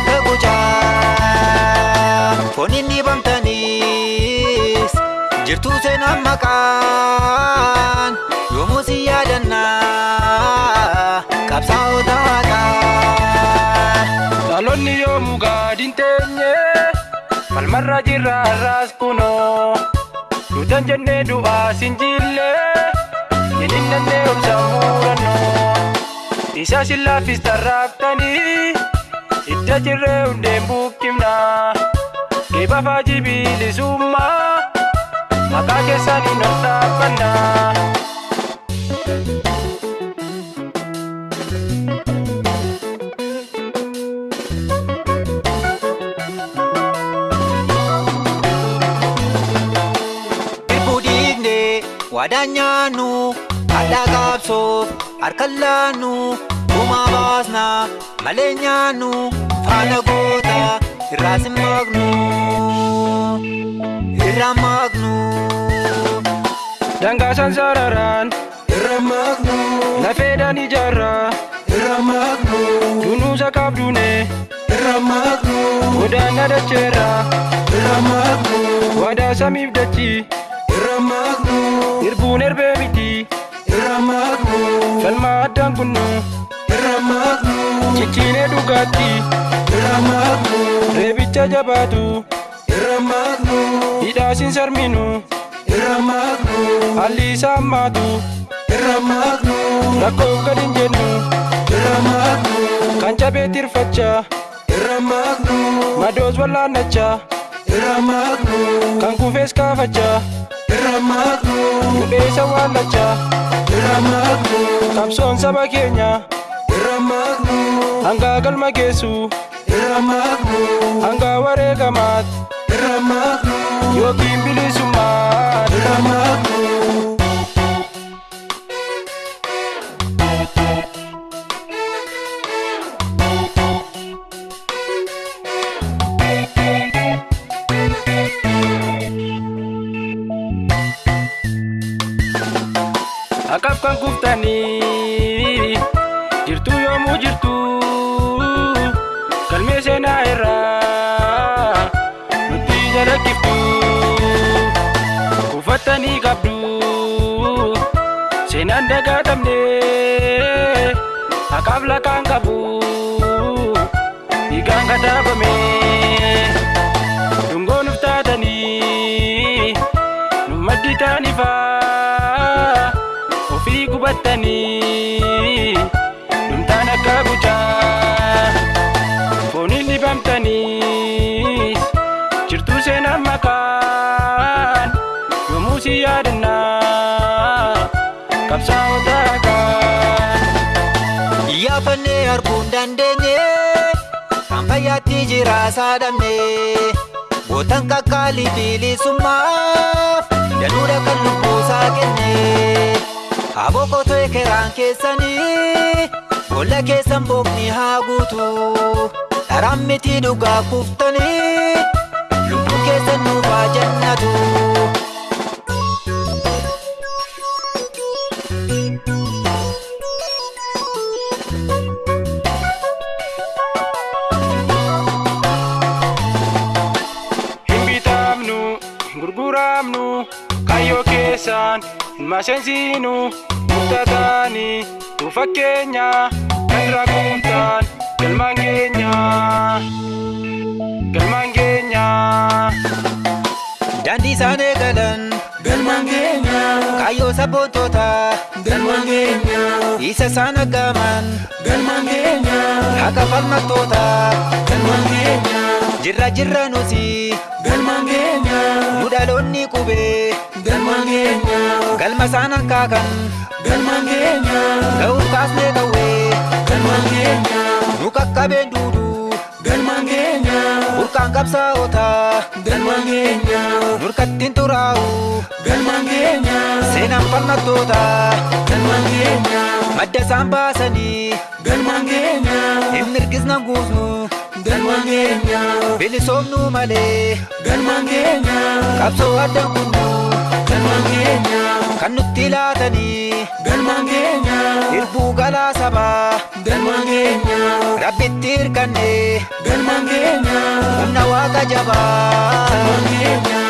akka gucaa foon inni bamtaniis jirtuu seenaan maqaan yoomuu si yaadannaa qabsaa'ota haqaa. Dhaloonni yoomuu gaadiin teenye falmarra jirra har'aas kunoo duutan jennee du'aa sin jille jedhinnannee obsaan murannoo isa sillaafis tarraaftanii idda jirree hundeen buqqifna geebafaa jibiilisummaa maqaa keessaniin ol dhiignee waadaan nyaannu haadhaa qaabsoof harkaan laannu gumaa baasna malee nyaannu faana goota irraas hin maqnu irraan maqnu. Dangaasan sararaan irra maqnu lafeedhaan ijaarraa irra maqnu dunuusa qabduune irra maqnu godaana dacheerraa irra maqnu waadaa samiif dachii irra maqnu irbuun erbee miti irra maqnu falmaa addaan kunnu irra maqnu cicciinee dhugaatti reebicha jabaatu hidhaasin sarminu. Haalli isaa hammaatu irra maqnu rakkoof gad hin jennu kan cabee maqnu madoos maqnu kan kufees maqnu hudheessa maqnu qabsoon saba keenya hangaa galma geessu irra maqnu hangaa wareegamaat irra maqnu yookiin bilisummaa irra maqnu. Akaf kan kuftanii jirtu yoomuu jirtu kufattanii qabdu seenaan dagaatamne akaaf lakaan qabu dhiigaan kataabame arguu hin dandeenye kan fayyaatti jira saadhamne gootan qaqqaalii bilisummaaf danuudha kan lubbuu kenne. Aboo qotee keraan keessanii boolla keessan bookni haa guutu dharaan miti dhugaa kuftanii lubbuu keessan nuuf haa jannatu. Gurguramnu kayyoo keessaan hin maseensiinu. Murtataani nu fakkeenya kan rakuutaan galmaan keenya galmaan keenya Daandii isaan eegalan galmaan keenya kaayyoo sabboontota galmaan keenya isa isaan aggaman galmaan keenya haqa falmattoota galmaan keenya jirra jirra nuti galmaan keenya dhaloonni qubee galmaan keenya galma isaan hankaakan galmaan keenya ga'uuf kaasnee qawwee galmaan keenya nu qaqqabeen duuduu galmaan keenya burqaan qabsaa'ota galmaan keenya nurkattiin xuraa'u galmaan keenya seenaan falmattoota galmaan keenya madda isaan baasanii galmaan keenya hin mirgisnan guusnu galmaan keenya bilisoomnuu malee galmaan keenya qabsoo addaan kunnu galmaan keenya kan nutti laatanii galmaan keenya irbuu galaa sabaa galmaan keenya rabbitti hirkanne galmaan keenya humna waaqa jabaa galmaan keenya